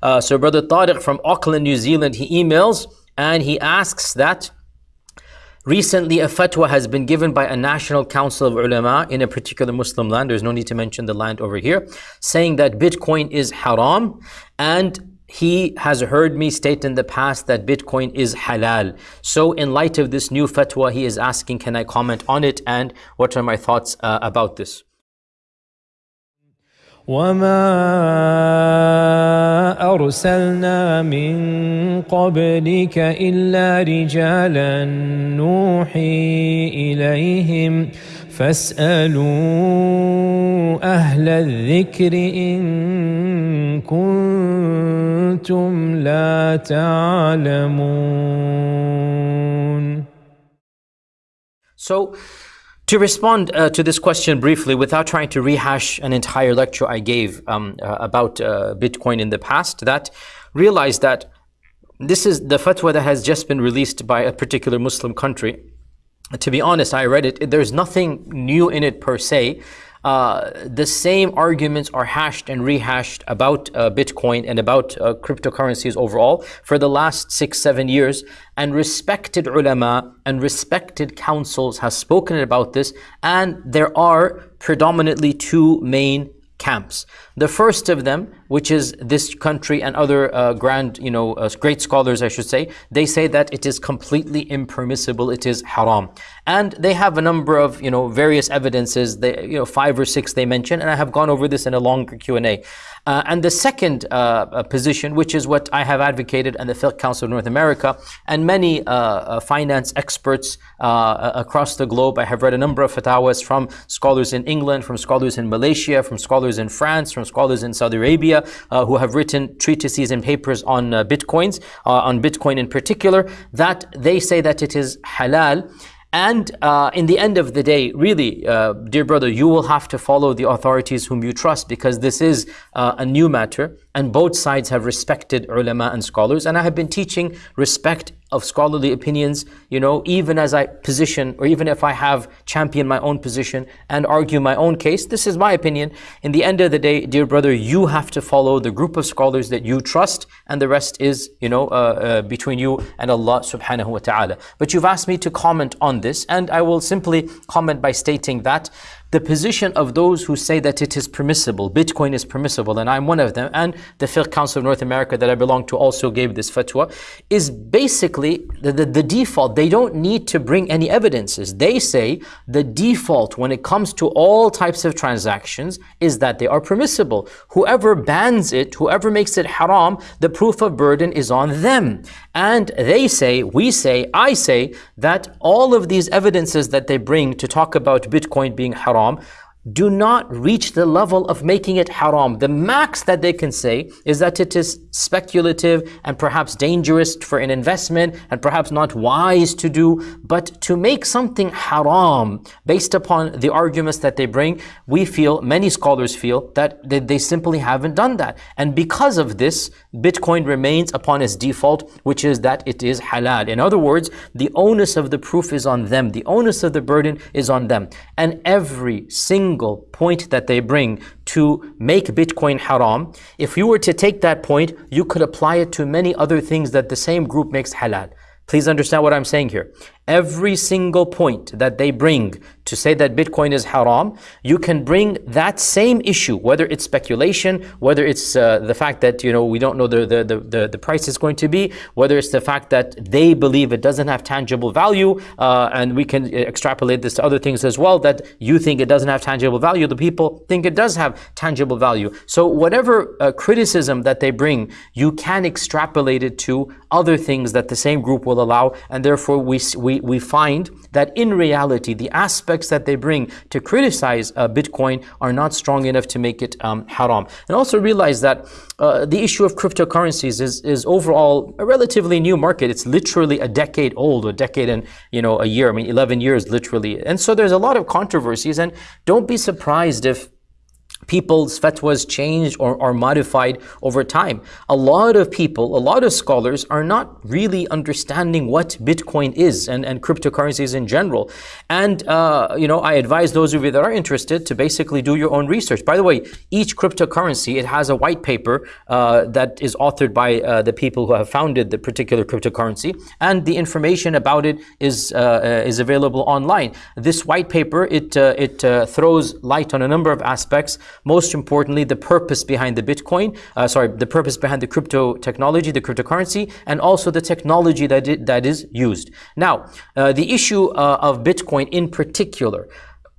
Uh, so Brother Tariq from Auckland, New Zealand, he emails and he asks that recently a fatwa has been given by a national council of ulama in a particular Muslim land, there's no need to mention the land over here, saying that Bitcoin is haram and he has heard me state in the past that Bitcoin is halal. So in light of this new fatwa, he is asking, can I comment on it and what are my thoughts uh, about this? وما أرسلنا من قبلك إلا رجالا نوحي إليهم فاسألوا أهل الذكر إن كنتم لا تعلمون So To respond uh, to this question briefly, without trying to rehash an entire lecture I gave um, uh, about uh, Bitcoin in the past, that realize that this is the fatwa that has just been released by a particular Muslim country. To be honest, I read it. There's nothing new in it per se. Uh, the same arguments are hashed and rehashed about uh, Bitcoin and about uh, cryptocurrencies overall for the last six, seven years. And respected ulama and respected councils have spoken about this. And there are predominantly two main camps. The first of them, which is this country and other uh, grand, you know, uh, great scholars, I should say, they say that it is completely impermissible, it is haram. And they have a number of, you know, various evidences, they, you know, five or six they mention, and I have gone over this in a longer Q&A. Uh, and the second uh, uh, position, which is what I have advocated and the Fiqh Council of North America, and many uh, finance experts across the globe. I have read a number of fatwas from scholars in England, from scholars in Malaysia, from scholars in France, from scholars in Saudi Arabia, who have written treatises and papers on bitcoins, on Bitcoin in particular, that they say that it is halal. And uh, in the end of the day, really, uh, dear brother, you will have to follow the authorities whom you trust because this is uh, a new matter and both sides have respected ulama and scholars. And I have been teaching respect of scholarly opinions, you know, even as I position or even if I have championed my own position and argue my own case, this is my opinion. In the end of the day, dear brother, you have to follow the group of scholars that you trust and the rest is, you know, uh, uh, between you and Allah subhanahu wa ta'ala. But you've asked me to comment on this and I will simply comment by stating that the position of those who say that it is permissible, Bitcoin is permissible, and I'm one of them, and the Fiqh Council of North America that I belong to also gave this fatwa, is basically the, the, the, default. They don't need to bring any evidences. They say the default when it comes to all types of transactions is that they are permissible. Whoever bans it, whoever makes it haram, the proof of burden is on them. And they say, we say, I say, that all of these evidences that they bring to talk about Bitcoin being haram haram do not reach the level of making it haram. The max that they can say is that it is speculative and perhaps dangerous for an investment and perhaps not wise to do. But to make something haram based upon the arguments that they bring, we feel, many scholars feel, that they, they simply haven't done that. And because of this, Bitcoin remains upon its default, which is that it is halal. In other words, the onus of the proof is on them. The onus of the burden is on them. And every single single point that they bring to make Bitcoin haram, if you were to take that point, you could apply it to many other things that the same group makes halal. Please understand what I'm saying here. Every single point that they bring to say that Bitcoin is haram, you can bring that same issue, whether it's speculation, whether it's uh, the fact that you know we don't know the, the, the, the, price is going to be, whether it's the fact that they believe it doesn't have tangible value, uh, and we can extrapolate this to other things as well, that you think it doesn't have tangible value, the people think it does have tangible value. So whatever uh, criticism that they bring, you can extrapolate it to other things that the same group will allow, and therefore we, we we, find that in reality, the aspects that they bring to criticize uh, Bitcoin are not strong enough to make it um, haram. And also realize that uh, the issue of cryptocurrencies is, is overall a relatively new market. It's literally a decade old, a decade and you know a year. I mean, 11 years literally. And so there's a lot of controversies. And don't be surprised if people's fatwas changed or, or modified over time. A lot of people, a lot of scholars are not really understanding what Bitcoin is and, and cryptocurrencies in general. And, uh, you know, I advise those of you that are interested to basically do your own research. By the way, each cryptocurrency, it has a white paper uh, that is authored by uh, the people who have founded the particular cryptocurrency. And the information about it is, uh, uh, is available online. This white paper, it, uh, it throws light on a number of aspects most importantly, the purpose behind the Bitcoin, uh, sorry, the purpose behind the crypto technology, the cryptocurrency, and also the technology that, it, that is used. Now, uh, the issue uh, of Bitcoin in particular,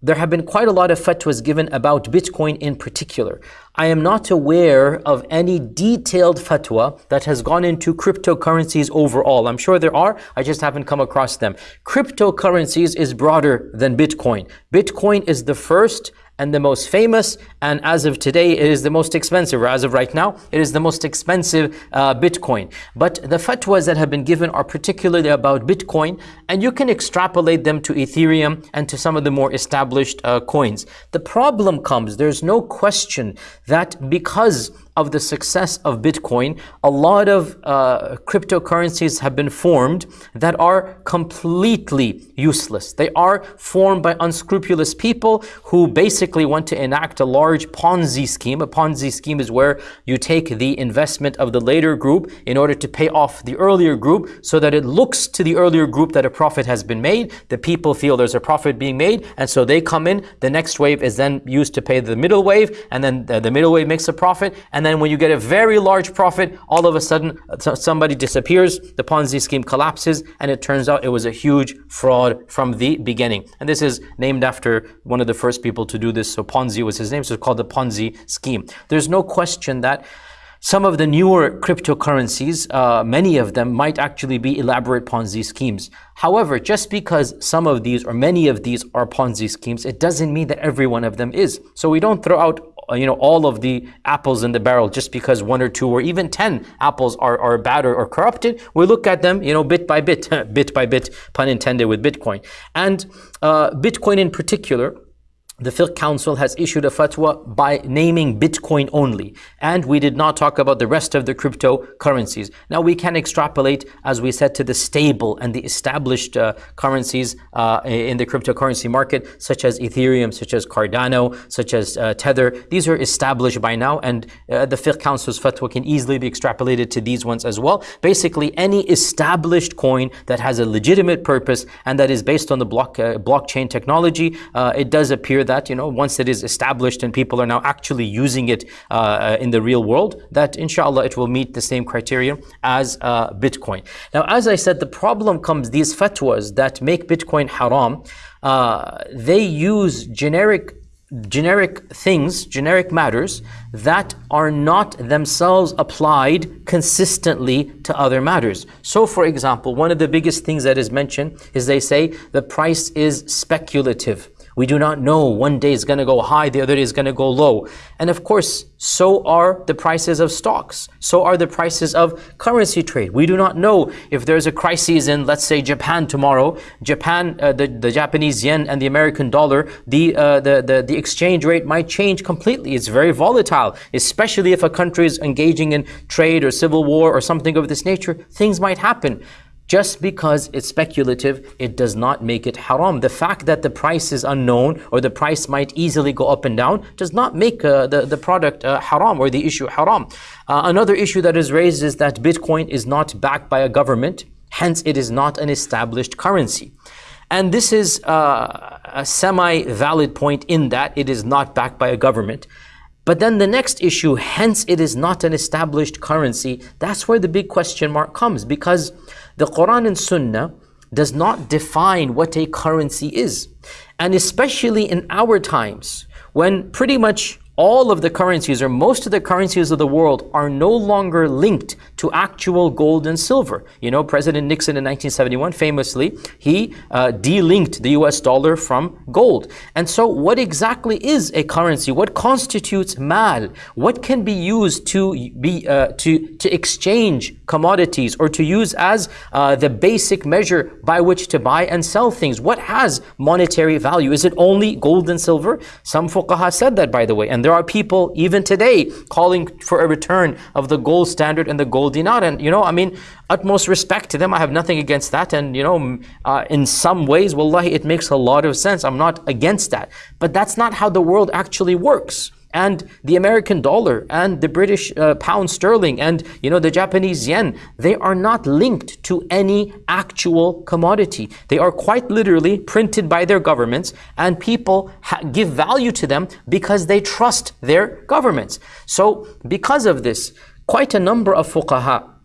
there have been quite a lot of fatwas given about Bitcoin in particular. I am not aware of any detailed fatwa that has gone into cryptocurrencies overall. I'm sure there are, I just haven't come across them. Cryptocurrencies is broader than Bitcoin. Bitcoin is the first and the most famous, and as of today, it is the most expensive, or as of right now, it is the most expensive uh, Bitcoin. But the fatwas that have been given are particularly about Bitcoin, and you can extrapolate them to Ethereum and to some of the more established uh, coins. The problem comes, there's no question that because of the success of Bitcoin, a lot of uh, cryptocurrencies have been formed that are completely useless. They are formed by unscrupulous people who basically want to enact a large Ponzi scheme. A Ponzi scheme is where you take the investment of the later group in order to pay off the earlier group so that it looks to the earlier group that a profit has been made. The people feel there's a profit being made and so they come in. The next wave is then used to pay the middle wave and then the, middle wave makes a profit and then then when you get a very large profit, all of a sudden somebody disappears, the Ponzi scheme collapses, and it turns out it was a huge fraud from the beginning. And this is named after one of the first people to do this. So Ponzi was his name, so it's called the Ponzi scheme. There's no question that some of the newer cryptocurrencies, uh, many of them might actually be elaborate Ponzi schemes. However, just because some of these or many of these are Ponzi schemes, it doesn't mean that every one of them is. So we don't throw out you know, all of the apples in the barrel just because one or two or even 10 apples are, are bad or, or corrupted. We look at them, you know, bit by bit, bit by bit, pun intended with Bitcoin. And uh, Bitcoin in particular, the Fiqh Council has issued a fatwa by naming Bitcoin only. And we did not talk about the rest of the cryptocurrencies. Now we can extrapolate, as we said, to the stable and the established uh, currencies uh, in the cryptocurrency market, such as Ethereum, such as Cardano, such as uh, Tether. These are established by now, and uh, the Fiqh Council's fatwa can easily be extrapolated to these ones as well. Basically, any established coin that has a legitimate purpose and that is based on the block, uh, blockchain technology, uh, it does appear that, you know, once it is established and people are now actually using it uh, in the real world, that inshallah it will meet the same criteria as uh, Bitcoin. Now, as I said, the problem comes, these fatwas that make Bitcoin haram, uh, they use generic generic things, generic matters that are not themselves applied consistently to other matters. So for example, one of the biggest things that is mentioned is they say the price is speculative. We do not know. One day is going to go high, the other day is going to go low. And of course, so are the prices of stocks. So are the prices of currency trade. We do not know if there's a crisis in, let's say, Japan tomorrow. Japan, uh, the, the Japanese yen and the American dollar, the, uh, the, the, the exchange rate might change completely. It's very volatile, especially if a country is engaging in trade or civil war or something of this nature. Things might happen. Just because it's speculative, it does not make it haram. The fact that the price is unknown or the price might easily go up and down does not make uh, the, the product uh, haram or the issue haram. Uh, another issue that is raised is that Bitcoin is not backed by a government, hence it is not an established currency. And this is uh, a semi-valid point in that it is not backed by a government. But then the next issue, hence it is not an established currency, that's where the big question mark comes because the Quran and Sunnah does not define what a currency is. And especially in our times, when pretty much all of the currencies or most of the currencies of the world are no longer linked to actual gold and silver. You know, President Nixon in 1971 famously, he uh, delinked the US dollar from gold. And so what exactly is a currency? What constitutes mal? What can be used to be uh, to to exchange commodities or to use as uh, the basic measure by which to buy and sell things? What has monetary value? Is it only gold and silver? Some fuqaha said that by the way, and there are people even today calling for a return of the gold standard and the gold dinar. And, you know, I mean, utmost respect to them. I have nothing against that. And, you know, uh, in some ways, wallahi, it makes a lot of sense. I'm not against that. But that's not how the world actually works and the American dollar and the British uh, pound sterling and you know the Japanese yen they are not linked to any actual commodity. They are quite literally printed by their governments and people give value to them because they trust their governments. So because of this quite a number of fuqaha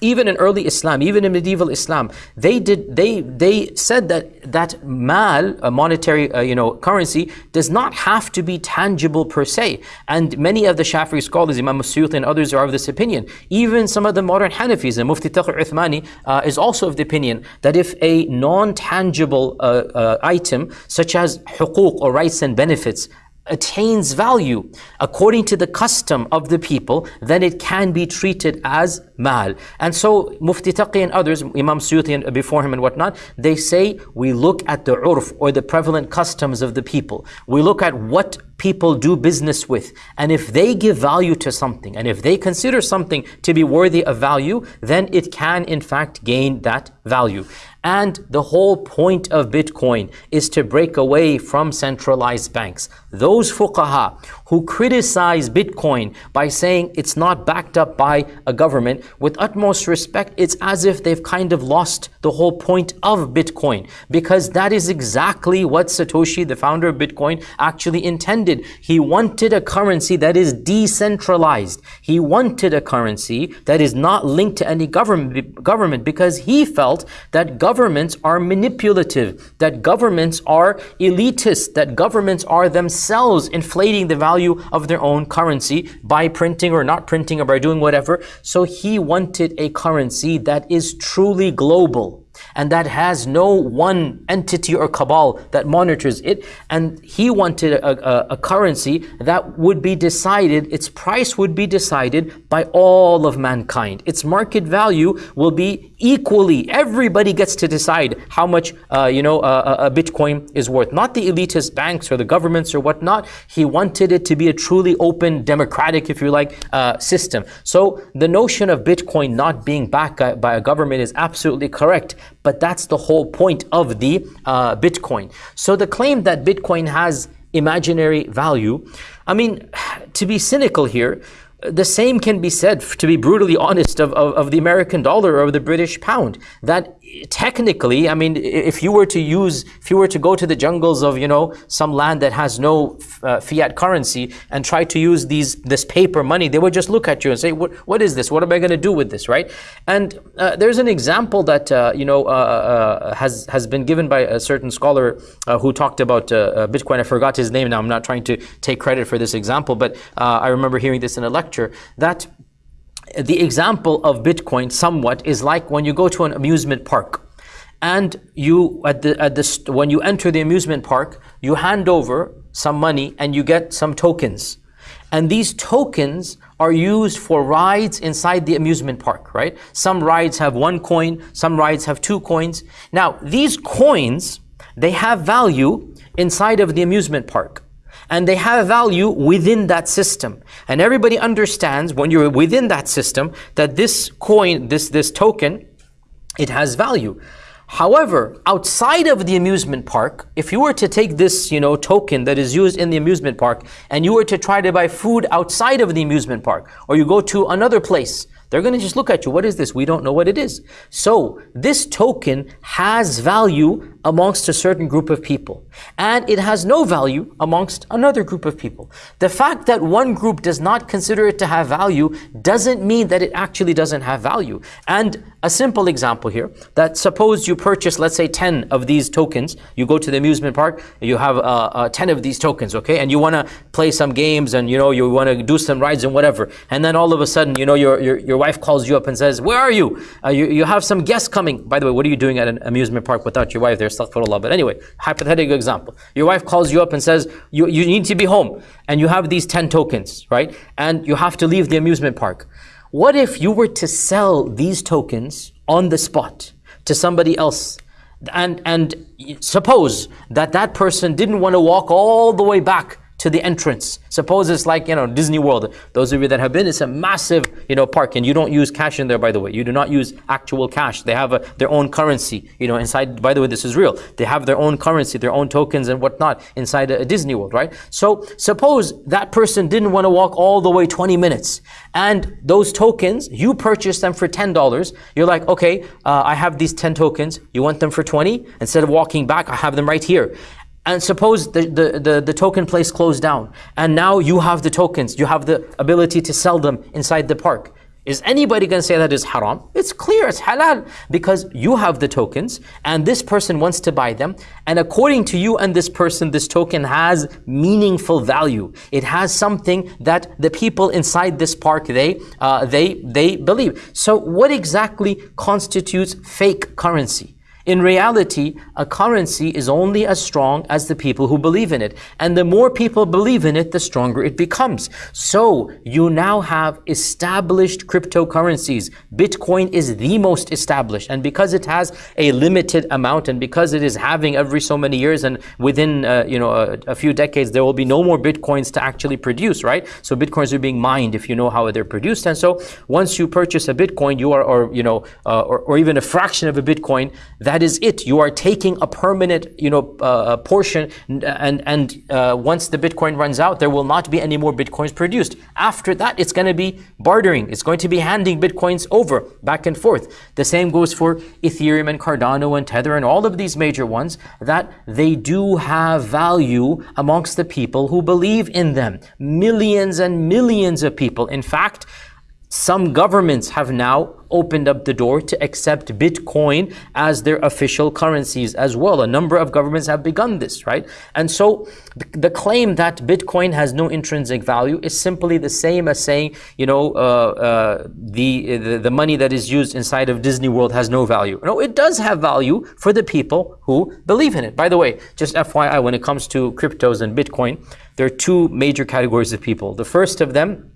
even in early Islam, even in medieval Islam, they did they they said that that mal, a monetary uh, you know currency, does not have to be tangible per se. And many of the Shafi'i scholars, Imam Suyuti and others, are of this opinion. Even some of the modern Hanafis, and Mufti Taqi Uthmani uh, is also of the opinion that if a non-tangible uh, uh item such as huquq or rights and benefits attains value according to the custom of the people, then it can be treated as mal. And so Mufti Taqi and others, Imam Suyuti and before him and whatnot, they say we look at the urf or the prevalent customs of the people. We look at what people do business with. And if they give value to something, and if they consider something to be worthy of value, then it can in fact gain that value. And the whole point of Bitcoin is to break away from centralized banks. Those fuqaha who criticize Bitcoin by saying it's not backed up by a government, with utmost respect, it's as if they've kind of lost the whole point of Bitcoin. Because that is exactly what Satoshi, the founder of Bitcoin, actually intended. He wanted a currency that is decentralized. He wanted a currency that is not linked to any government, government because he felt that governments are manipulative, that governments are elitist, that governments are themselves inflating the value value of their own currency by printing or not printing or by doing whatever. So he wanted a currency that is truly global and that has no one entity or cabal that monitors it. And he wanted a, a, a, currency that would be decided, its price would be decided by all of mankind. Its market value will be equally, everybody gets to decide how much, uh, you know, uh, a Bitcoin is worth. Not the elitist banks or the governments or whatnot. He wanted it to be a truly open, democratic, if you like, uh, system. So the notion of Bitcoin not being backed by a government is absolutely correct but that's the whole point of the uh, Bitcoin. So the claim that Bitcoin has imaginary value, I mean, to be cynical here, the same can be said, to be brutally honest, of, of, of the American dollar or the British pound. That technically, I mean, if you were to use, if you were to go to the jungles of, you know, some land that has no uh, fiat currency and try to use these this paper money, they would just look at you and say, what, what is this? What am I going to do with this, right? And uh, there's an example that, uh, you know, uh, uh, has, has been given by a certain scholar uh, who talked about Bitcoin. I forgot his name now. I'm not trying to take credit for this example, but I remember hearing this in a lecture that the example of Bitcoin somewhat is like when you go to an amusement park and you at the at the when you enter the amusement park you hand over some money and you get some tokens. And these tokens are used for rides inside the amusement park right? Some rides have one coin some rides have two coins. Now these coins they have value inside of the amusement park and they have value within that system. And everybody understands when you're within that system that this coin, this, this token, it has value. However, outside of the amusement park, if you were to take this, you know, token that is used in the amusement park and you were to try to buy food outside of the amusement park or you go to another place they're going to just look at you. What is this? We don't know what it is. So this token has value amongst a certain group of people. And it has no value amongst another group of people. The fact that one group does not consider it to have value doesn't mean that it actually doesn't have value. And a simple example here, that suppose you purchase, let's say 10 of these tokens, you go to the amusement park, you have uh, uh, 10 of these tokens, okay? And you want to play some games and, you know, you want to do some rides and whatever. And then all of a sudden, you know, your, your, your wife calls you up and says, where are you? Uh, you? You have some guests coming. By the way, what are you doing at an amusement park without your wife there? Astaghfirullah. But anyway, hypothetical example. Your wife calls you up and says, you, you need to be home. And you have these 10 tokens, right? And you have to leave the amusement park. What if you were to sell these tokens on the spot to somebody else and, and suppose that that person didn't want to walk all the way back to the entrance. Suppose it's like, you know, Disney World. Those of you that have been, it's a massive, you know, park and you don't use cash in there, by the way. You do not use actual cash. They have a, their own currency, you know, inside, by the way, this is real. They have their own currency, their own tokens and whatnot inside a, a Disney World, right? So suppose that person didn't want to walk all the way 20 minutes and those tokens, you purchase them for $10. You're like, okay, uh, I have these 10 tokens. You want them for 20? Instead of walking back, I have them right here. And suppose the, the, the, the, token place closed down, and now you have the tokens, you have the ability to sell them inside the park. Is anybody going to say that is haram? It's clear, it's halal, because you have the tokens, and this person wants to buy them, and according to you and this person, this token has meaningful value. It has something that the people inside this park, they, uh, they, they believe. So what exactly constitutes fake currency? In reality, a currency is only as strong as the people who believe in it. And the more people believe in it, the stronger it becomes. So you now have established cryptocurrencies. Bitcoin is the most established. And because it has a limited amount and because it is having every so many years and within uh, you know a, a, few decades, there will be no more Bitcoins to actually produce, right? So Bitcoins are being mined if you know how they're produced. And so once you purchase a Bitcoin, you are, or, you know, uh, or, or even a fraction of a Bitcoin, that is it. You are taking a permanent, you know, uh, portion, and and uh, once the Bitcoin runs out, there will not be any more Bitcoins produced. After that, it's going to be bartering. It's going to be handing Bitcoins over back and forth. The same goes for Ethereum and Cardano and Tether and all of these major ones. That they do have value amongst the people who believe in them. Millions and millions of people. In fact. Some governments have now opened up the door to accept Bitcoin as their official currencies as well. A number of governments have begun this, right? And so the, claim that Bitcoin has no intrinsic value is simply the same as saying, you know, uh, uh, the, the, the money that is used inside of Disney World has no value. No, it does have value for the people who believe in it. By the way, just FYI, when it comes to cryptos and Bitcoin, there are two major categories of people. The first of them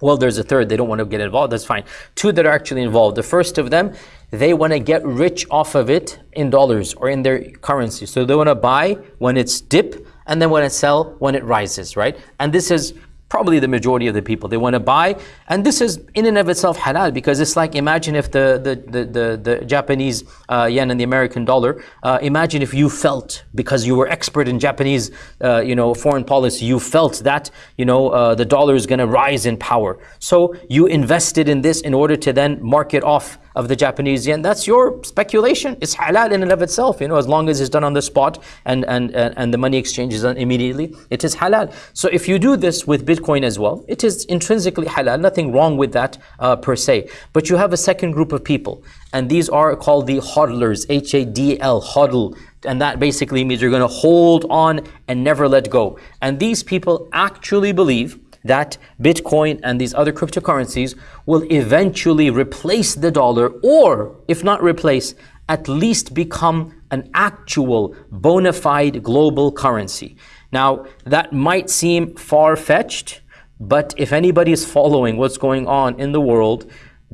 well, there's a third, they don't want to get involved, that's fine. Two that are actually involved. The first of them, they want to get rich off of it in dollars or in their currency. So they want to buy when it's dip and then want to sell when it rises, right? And this is probably the majority of the people. They want to buy, and this is in and of itself halal because it's like imagine if the the the the, the Japanese uh, yen and the American dollar. Uh, imagine if you felt because you were expert in Japanese, uh, you know, foreign policy, you felt that you know uh, the dollar is going to rise in power. So you invested in this in order to then mark it off of the Japanese yen, that's your speculation. It's halal in and of itself, you know, as long as it's done on the spot and, and, and the money exchange is done immediately, it is halal. So if you do this with Bitcoin as well, it is intrinsically halal, nothing wrong with that uh, per se. But you have a second group of people, and these are called the hodlers, H-A-D-L, hodl. And that basically means you're going to hold on and never let go. And these people actually believe that Bitcoin and these other cryptocurrencies will eventually replace the dollar, or if not replace, at least become an actual bona fide global currency. Now, that might seem far fetched, but if anybody is following what's going on in the world,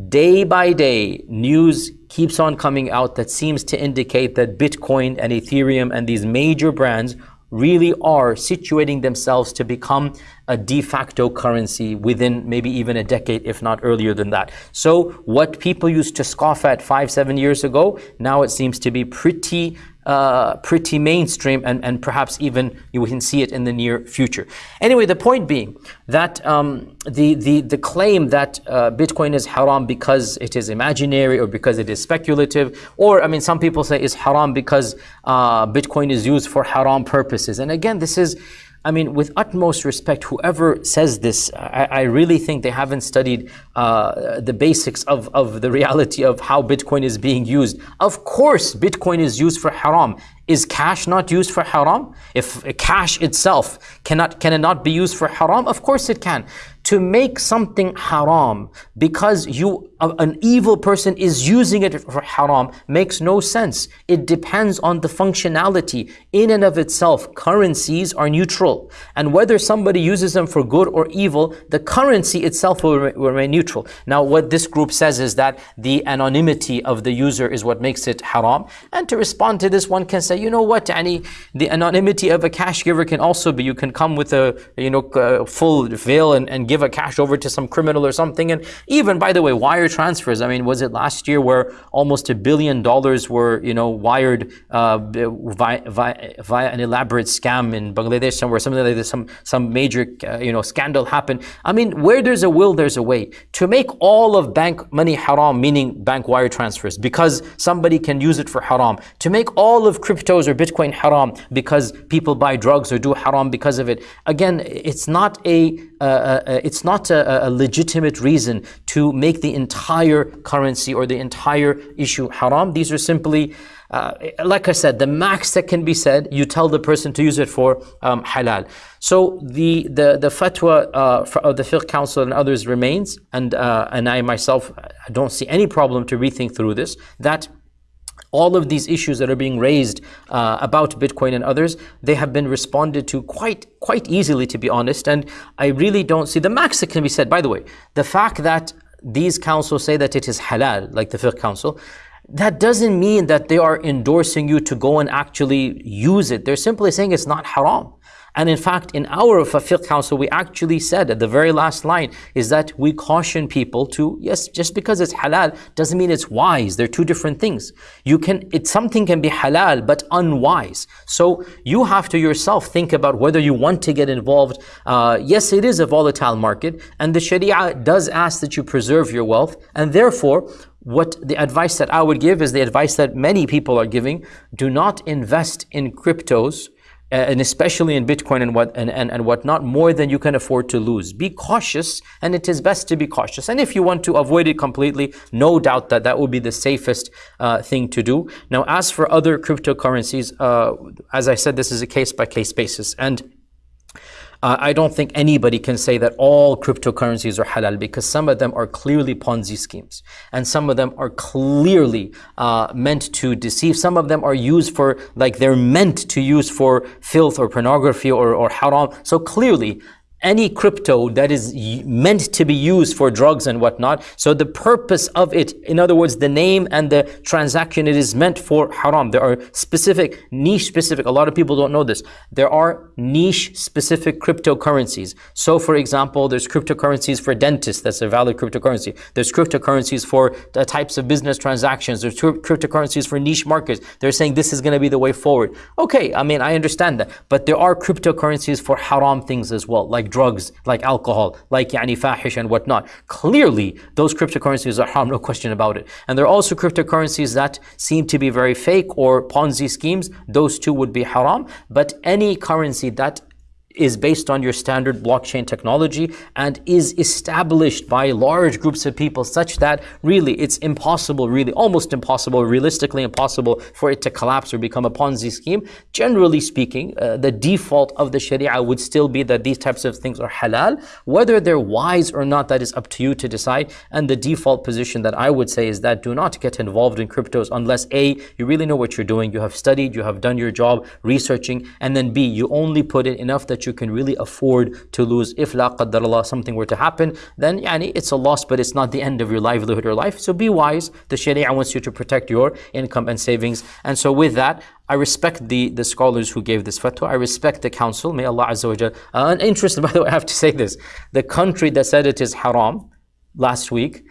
day by day, news keeps on coming out that seems to indicate that Bitcoin and Ethereum and these major brands really are situating themselves to become a de facto currency within maybe even a decade, if not earlier than that. So what people used to scoff at five, seven years ago, now it seems to be pretty uh, pretty mainstream and, and perhaps even you can see it in the near future. Anyway, the point being that um, the, the, the claim that uh, Bitcoin is haram because it is imaginary or because it is speculative, or I mean, some people say it's haram because uh, Bitcoin is used for haram purposes. And again, this is I mean, with utmost respect, whoever says this, I, I really think they haven't studied uh, the basics of, of the reality of how Bitcoin is being used. Of course, Bitcoin is used for haram. Is cash not used for haram? If cash itself cannot can it not be used for haram? Of course it can. To make something haram because you an evil person is using it for haram makes no sense. It depends on the functionality. In and of itself, currencies are neutral. And whether somebody uses them for good or evil, the currency itself will, will remain neutral. Now, what this group says is that the anonymity of the user is what makes it haram. And to respond to this, one can say, you know what, Ani, the anonymity of a cash giver can also be, you can come with a you know full veil and, and give a cash over to some criminal or something. And even, by the way, wire transfers. I mean, was it last year where almost a billion dollars were, you know, wired uh, via, via, via, an elaborate scam in Bangladesh somewhere, something like this, some, some major, uh, you know, scandal happened. I mean, where there's a will, there's a way. To make all of bank money haram, meaning bank wire transfers, because somebody can use it for haram. To make all of cryptos or Bitcoin haram, because people buy drugs or do haram because of it. Again, it's not a, uh, uh, it's not a, a legitimate reason to make the entire currency or the entire issue haram. These are simply uh, like I said, the max that can be said, you tell the person to use it for um, halal. So the the the fatwa uh, of the fiqh council and others remains, and uh, and I myself I don't see any problem to rethink through this. That all of these issues that are being raised uh, about Bitcoin and others, they have been responded to quite quite easily, to be honest. And I really don't see the max that can be said. By the way, the fact that these councils say that it is halal, like the fiqh council, that doesn't mean that they are endorsing you to go and actually use it. They're simply saying it's not haram. And in fact, in our fiqh council, we actually said at the very last line is that we caution people to, yes, just because it's halal doesn't mean it's wise. They're two different things. You can, it, something can be halal, but unwise. So you have to yourself think about whether you want to get involved. Uh, yes, it is a volatile market, and the Sharia does ask that you preserve your wealth, and therefore, what the advice that I would give is the advice that many people are giving. Do not invest in cryptos uh, and especially in Bitcoin and what and, and, and whatnot, more than you can afford to lose. Be cautious, and it is best to be cautious. And if you want to avoid it completely, no doubt that that would be the safest uh, thing to do. Now, as for other cryptocurrencies, uh, as I said, this is a case by case basis, and uh, I don't think anybody can say that all cryptocurrencies are halal because some of them are clearly Ponzi schemes and some of them are clearly uh, meant to deceive. Some of them are used for, like they're meant to use for filth or pornography or, or haram. So clearly, any crypto that is meant to be used for drugs and whatnot. So the purpose of it, in other words, the name and the transaction, it is meant for haram. There are specific, niche specific, a lot of people don't know this. There are niche specific cryptocurrencies. So for example, there's cryptocurrencies for dentists, that's a valid cryptocurrency. There's cryptocurrencies for the types of business transactions. There's cryptocurrencies for niche markets. They're saying this is going to be the way forward. Okay, I mean, I understand that. But there are cryptocurrencies for haram things as well, like drugs, like alcohol, like yani fahish and whatnot. Clearly, those cryptocurrencies are haram, no question about it. And there are also cryptocurrencies that seem to be very fake or Ponzi schemes. Those two would be haram. But any currency that is based on your standard blockchain technology and is established by large groups of people such that really it's impossible, really almost impossible, realistically impossible for it to collapse or become a Ponzi scheme. Generally speaking, uh, the default of the Sharia would still be that these types of things are halal. Whether they're wise or not, that is up to you to decide. And the default position that I would say is that do not get involved in cryptos unless A, you really know what you're doing, you have studied, you have done your job researching, and then B, you only put in enough that you can really afford to lose. If la Allah something were to happen, then yani, it's a loss, but it's not the end of your livelihood or life. So be wise. The Sharia wants you to protect your income and savings. And so with that, I respect the, the scholars who gave this fatwa. I respect the council. May Allah Azza wa Jal. Uh, interesting, by the way, I have to say this. The country that said it is haram last week,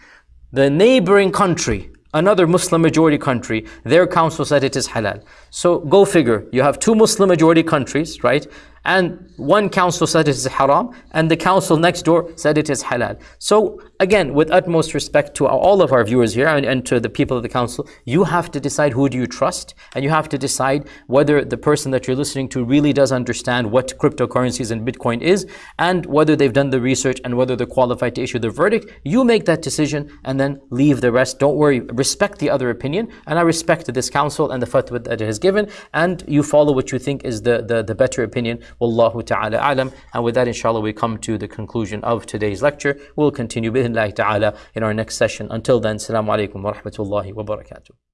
the neighboring country another Muslim majority country, their council said it is halal. So go figure, you have two Muslim majority countries, right? And one council said it is haram and the council next door said it is halal. So again, with utmost respect to all of our viewers here and, and, to the people of the council, you have to decide who do you trust and you have to decide whether the person that you're listening to really does understand what cryptocurrencies and Bitcoin is and whether they've done the research and whether they're qualified to issue the verdict. You make that decision and then leave the rest. Don't worry, respect the other opinion and I respect this council and the fatwa that it has given and you follow what you think is the, the, the better opinion Wallahu ta'ala alam. And with that, inshallah, we come to the conclusion of today's lecture. We'll continue, bi'idhnillahi ta'ala, in our next session. Until then, Assalamu alaikum wa rahmatullahi wa barakatuh.